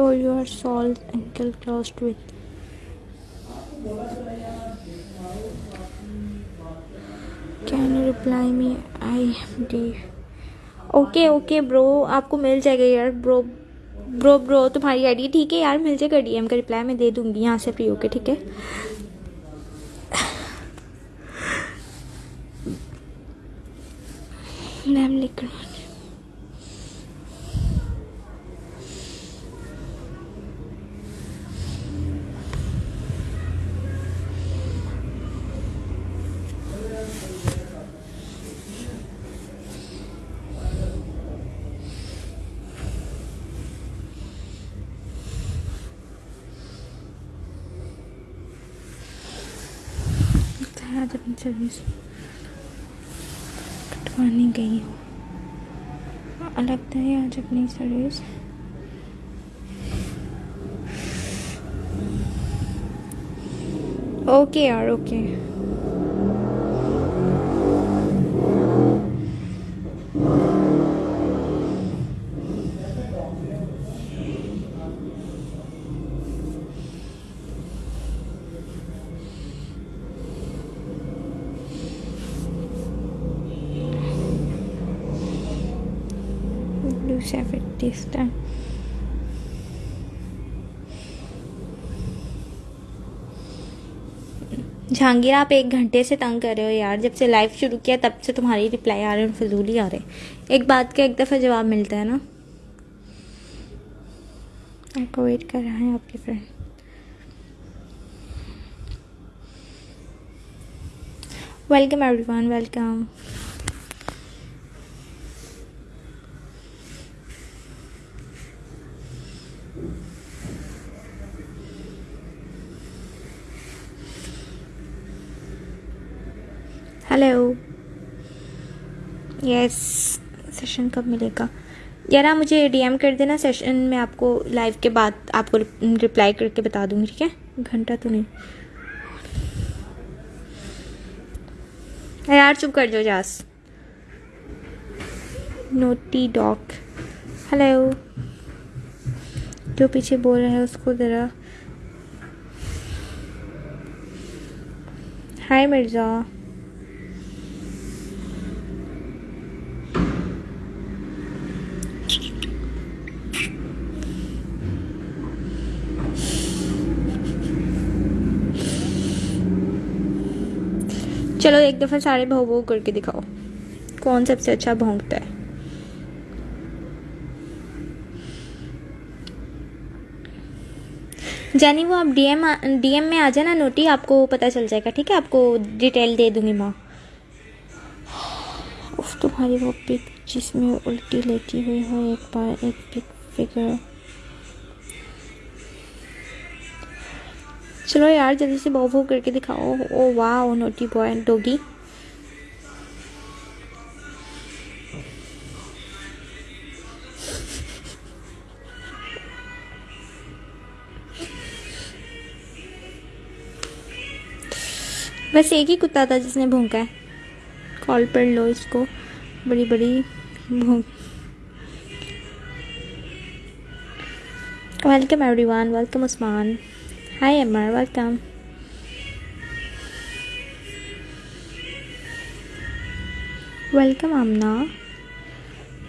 Show your soul ankle closed with. Can you reply me? I am Dave. Okay okay bro आपको मिल जाएगा यार bro bro bro तुम्हारी ID ठीक है यार मिल जाएगा डीएम का रिप्लाई मैं दे दूँगी यहाँ से फ्री होके, ठीक है मैम लिख आज अपनी सर्विस कटवाने गई हूँ। लगता है आज अपनी सर्विस ओके यार okay. Lose every this time. Jahangir, आप एक घंटे से तंग कर रहे हो यार। जब से लाइव शुरू किया, तब से तुम्हारी रिप्लाई आ रहे हैं, फजूल ही आ रहे एक बात का एक दफ़ा जवाब मिलता है ना? आपको वेट कर रहा है आपके friend welcome everyone welcome hello yes session कब मिलेगा? यार, मुझे डीएम कर देना सेशन में आपको लाइव के बाद, आपको रिप्लाई करके बता दूँगी, ठीक है? घंटा तो नहीं। यार, चुप कर दो जास। नोटी डॉग हेलो जो पीछे बोल रहा है, उसको ज़रा हाय मिर्ज़ा। चलो, एक दफ़ा सारे भाव भाव करके दिखाओ। कौन सबसे अच्छा भोंकता है? जानी वो आप डीएम डीएम में आ जाना, नोटी, आपको पता चल जाएगा, ठीक है? आपको डिटेल दे दूँगी माँ। उफ, तुम्हारी वो पिक जिसमें उल्टी लेटी हुई हो, एक बार, एक पिक फिगर चलो यार, जल्दी से बहु बहु करके दिखाओ। ओ वाह नोटी बॉय डोगी बस एक ही कुत्ता था जिसने भूखा है। कॉल पर लो इसको। बड़ी बड़ी भूख welcome everyone welcome Usman hi Amar welcome welcome Amna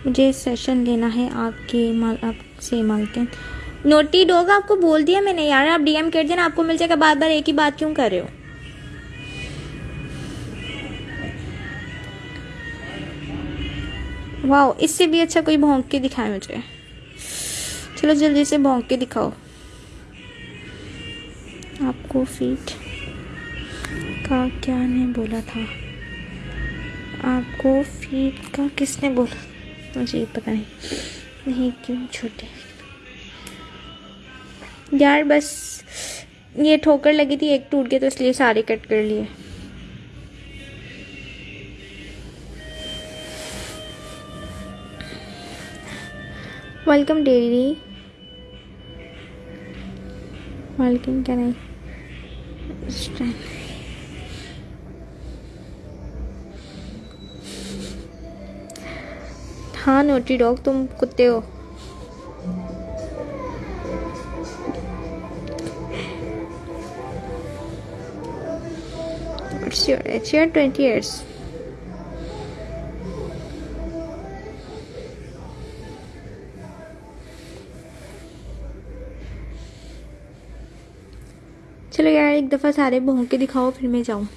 मुझे सेशन लेना है आपके माल, आपसे मालकिन नोटी डॉग आपको बोल दिया मैंने, यार आप डीएम कर देना, आपको मिल जाएगा बार बार एक ही बात क्यों कर रहे हो? वाह इससे भी अच्छा कोई भोंक के दिखाए मुझे। चलो जल्दी से भोंक के दिखाओ। आपको फीट का क्या ने बोला था? आपको फीट का किसने बोला? मुझे पता नहीं। नहीं, क्यों छोटे? यार बस ये ठोकर लगी थी, एक टूट गया तो इसलिए सारे कट कर लिए। वेलकम डेरी वेलकम क्या नहीं? strength. हाँ नोटी डॉग तुम कुत्ते हो It's your, it's your 20 years. चलो यार, एक दफ़ा सारे बहू के दिखाओ, फिर मैं जाऊँ।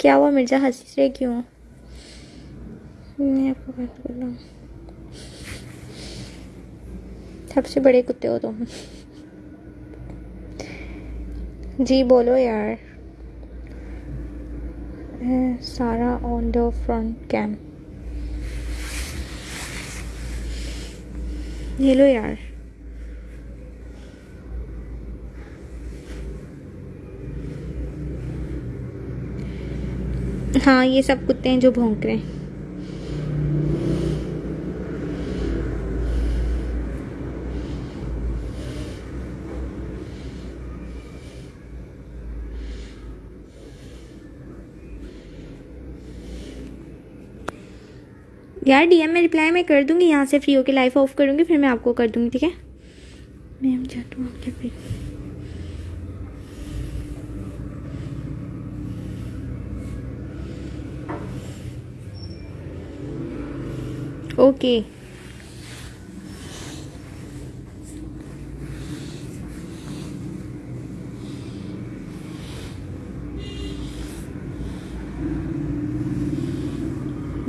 क्या हुआ मिर्ज़ा? हँसी से क्यों? सबसे बड़े कुत्ते हो तुम। जी, बोलो यार। सारा ऑन द फ्रंट कैम ये लो यार। हाँ ये सब कुत्ते हैं जो भौंक रहे हैं। यार डीएम में रिप्लाई मैं कर दूँगी, यहाँ से फ्री होकर लाइफ ऑफ़ करूँगी, फिर मैं आपको कर दूँगी, ठीक है? मैम जाटू आपके ओके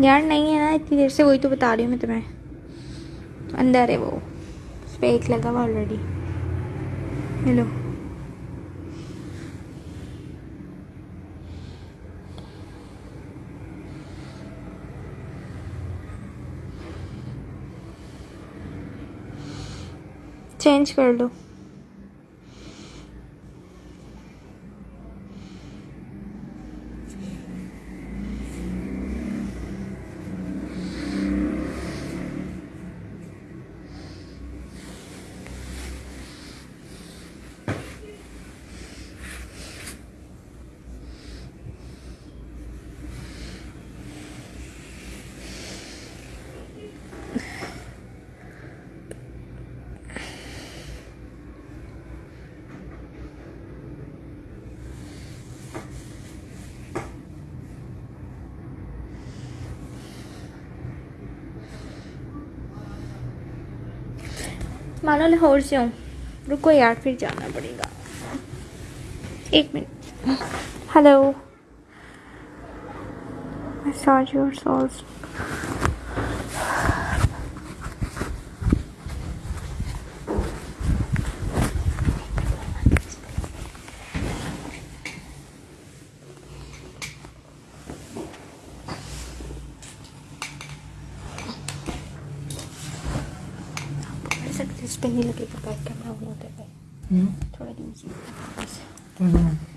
यार नहीं है ना, इतनी देर से, वही तो बता रही हूँ मैं तुम्हें। अंदर है वो। उस पर एक लगा हुआ ऑलरेडी हेलो। चेंज कर लो। मानो लाहौर से हूँ। रुको यार फिर जाना पड़ेगा। एक मिनट। हेलो souls सकते इस पे नहीं लगेगा बैक कैमरा ऑन होते पे थोड़ा दूर से बस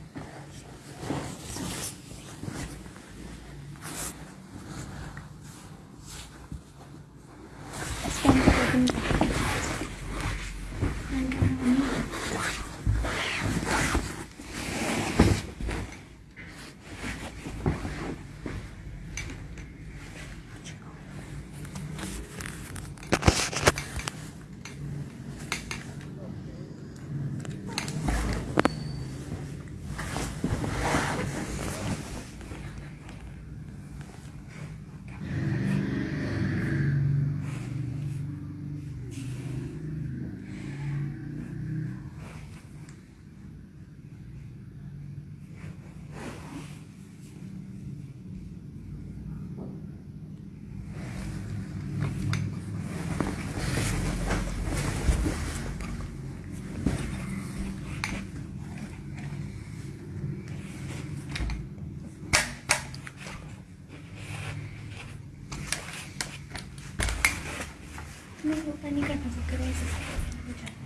नहीं वो नहीं करना सकते